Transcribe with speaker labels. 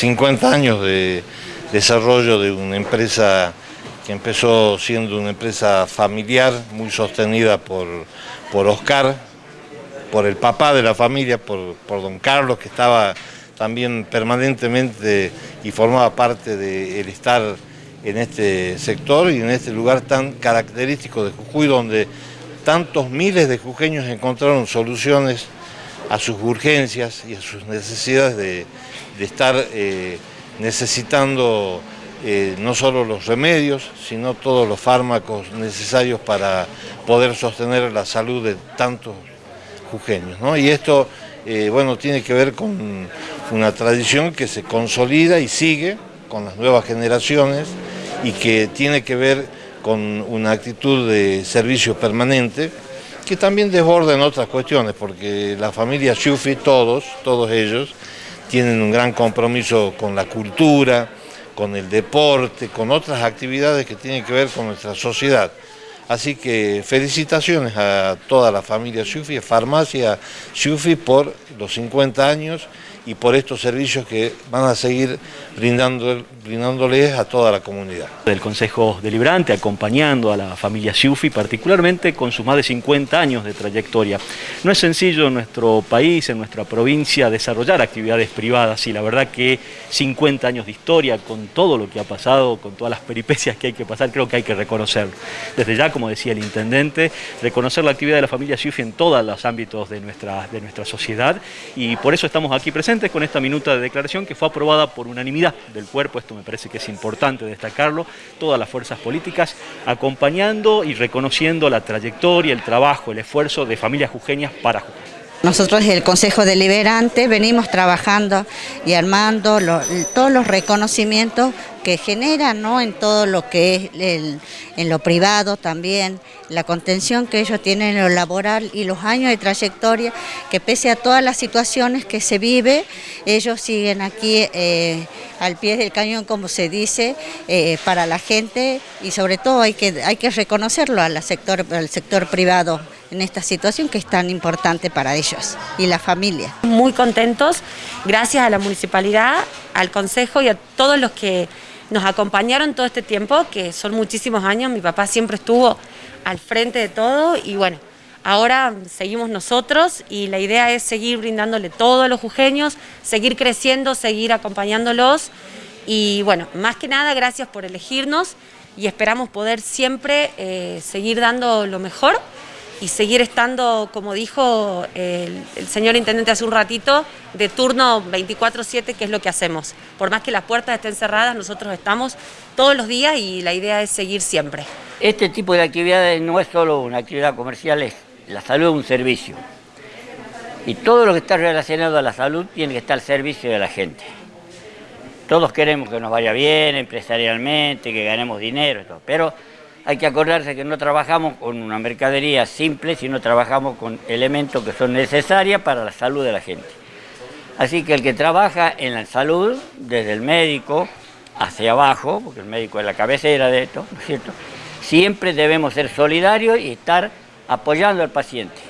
Speaker 1: 50 años de desarrollo de una empresa que empezó siendo una empresa familiar, muy sostenida por, por Oscar, por el papá de la familia, por, por don Carlos, que estaba también permanentemente y formaba parte del estar en este sector y en este lugar tan característico de Jujuy, donde tantos miles de jujeños encontraron soluciones a sus urgencias y a sus necesidades de, estar eh, necesitando eh, no solo los remedios, sino todos los fármacos necesarios para poder sostener la salud de tantos jujeños. Y esto, eh, bueno, tiene que ver con una tradición que se consolida y sigue con las nuevas generaciones y que tiene que ver con una actitud de servicio permanente que también desborda en otras cuestiones, porque la familia Shufi, todos, todos ellos, tienen un gran compromiso con la cultura, con el deporte, con otras actividades que tienen que ver con nuestra sociedad. Así que felicitaciones a toda la familia Shufi, Farmacia Shufi por los 50 años y por estos servicios que van a seguir brindando, brindándoles a toda la comunidad.
Speaker 2: Del Consejo Deliberante acompañando a la familia Siufi, particularmente con sus más de 50 años de trayectoria. No es sencillo en nuestro país, en nuestra provincia, desarrollar actividades privadas y la verdad que 50 años de historia, con todo lo que ha pasado, con todas las peripecias que hay que pasar, creo que hay que reconocerlo. Desde ya, como decía el Intendente, reconocer la actividad de la familia Siufi en todos los ámbitos de nuestra, de nuestra sociedad y por eso estamos aquí presentes con esta minuta de declaración que fue aprobada por unanimidad del cuerpo, esto me parece que es importante destacarlo, todas las fuerzas políticas acompañando y reconociendo la trayectoria, el trabajo, el esfuerzo de familias jujeñas para Jujuy.
Speaker 3: Nosotros el Consejo Deliberante venimos trabajando y armando todos los reconocimientos que generan en todo lo que es en lo privado también, la contención que ellos tienen en lo laboral y los años de trayectoria, que pese a todas las situaciones que se vive, ellos siguen aquí eh, al pie del cañón, como se dice, eh, para la gente y sobre todo hay que, hay que reconocerlo al sector, al sector privado en esta situación que es tan importante para ellos y la familia.
Speaker 4: Muy contentos, gracias a la municipalidad, al consejo y a todos los que nos acompañaron todo este tiempo, que son muchísimos años, mi papá siempre estuvo al frente de todo y bueno, ahora seguimos nosotros y la idea es seguir brindándole todo a los jujeños, seguir creciendo, seguir acompañándolos y bueno, más que nada gracias por elegirnos y esperamos poder siempre eh, seguir dando lo mejor y seguir estando, como dijo el, señor Intendente hace un ratito, de turno 24-7, que es lo que hacemos. Por más que las puertas estén cerradas, nosotros estamos todos los días y la idea es seguir siempre.
Speaker 5: Este tipo de actividades no es solo una actividad comercial, es la salud es un servicio. Y todo lo que está relacionado a la salud tiene que estar al servicio de la gente. Todos queremos que nos vaya bien empresarialmente, que ganemos dinero, pero hay que acordarse que no trabajamos con una mercadería simple, sino trabajamos con elementos que son necesarios para la salud de la gente. Así que el que trabaja en la salud, desde el médico hacia abajo, porque el médico es la cabecera de esto, ¿no es cierto? Siempre debemos ser solidarios y estar apoyando al paciente.